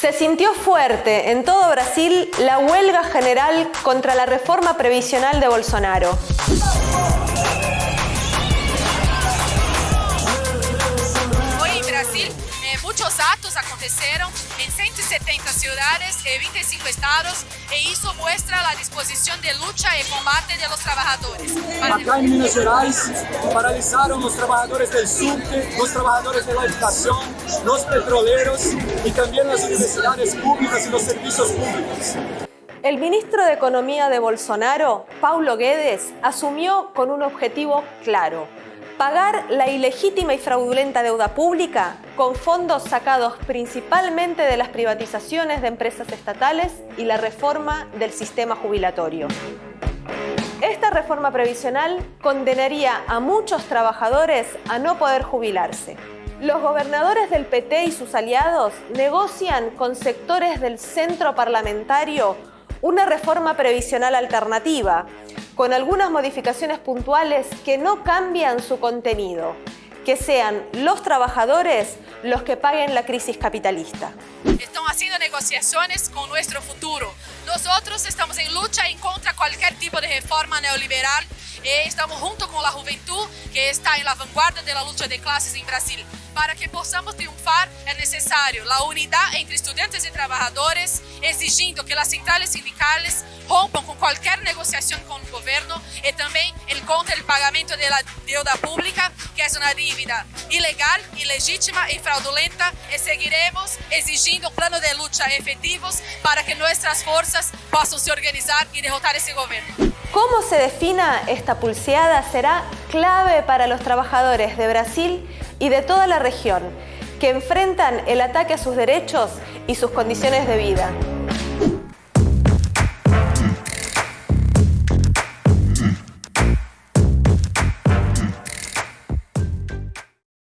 Se sintió fuerte en todo Brasil la huelga general contra la reforma previsional de Bolsonaro. Eh, muchos actos acontecieron en 170 ciudades y 25 estados e eso muestra la disposición de lucha y combate de los trabajadores. Acá en Minas Gerais paralizaron los trabajadores del subte, los trabajadores de la educación, los petroleros y también las universidades públicas y los servicios públicos. El ministro de Economía de Bolsonaro, Paulo Guedes, asumió con un objetivo claro, pagar la ilegítima y fraudulenta deuda pública con fondos sacados principalmente de las privatizaciones de empresas estatales y la reforma del sistema jubilatorio. Esta reforma previsional condenaría a muchos trabajadores a no poder jubilarse. Los gobernadores del PT y sus aliados negocian con sectores del centro parlamentario una reforma previsional alternativa, con algunas modificaciones puntuales que no cambian su contenido, que sean los trabajadores los que paguen la crisis capitalista. Están haciendo negociaciones con nuestro futuro. Nosotros estamos en lucha en contra cualquier tipo de reforma neoliberal estamos junto con la juventud que está vanguardia de la lucha de clases en Brasil. Para que possamos triunfar é necessário a unidade entre estudantes e trabalhadores, exigindo que as centrais sindicais rompam com qualquer negociação com o governo e também el contra o pagamento da deuda pública, que é uma dívida ilegal, ilegítima e fraudulenta, e seguiremos exigindo plano de luta efetivos para que nossas forças possam se organizar e derrotar esse governo. Cómo se defina esta pulseada será clave para los trabajadores de Brasil y de toda la región, que enfrentan el ataque a sus derechos y sus condiciones de vida.